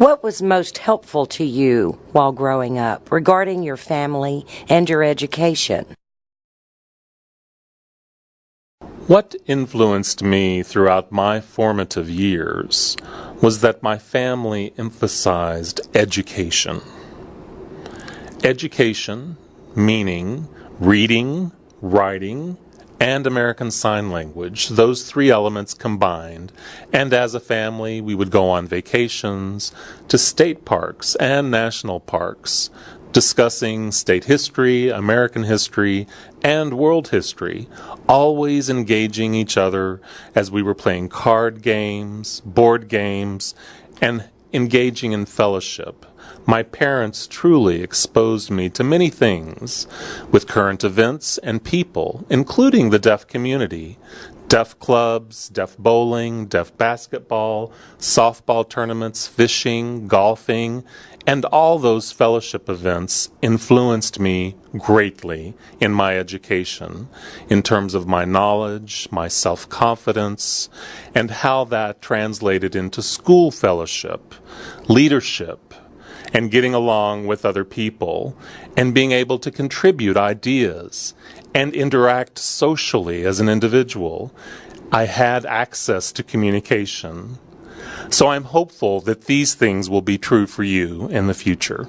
What was most helpful to you while growing up regarding your family and your education? What influenced me throughout my formative years was that my family emphasized education. Education, meaning reading, writing, and American Sign Language, those three elements combined. And as a family, we would go on vacations to state parks and national parks, discussing state history, American history, and world history, always engaging each other as we were playing card games, board games, and engaging in fellowship. My parents truly exposed me to many things with current events and people, including the deaf community, deaf clubs, deaf bowling, deaf basketball, softball tournaments, fishing, golfing, and all those fellowship events influenced me greatly in my education in terms of my knowledge, my self confidence, and how that translated into school fellowship, leadership, and getting along with other people, and being able to contribute ideas and interact socially as an individual. I had access to communication. So I'm hopeful that these things will be true for you in the future.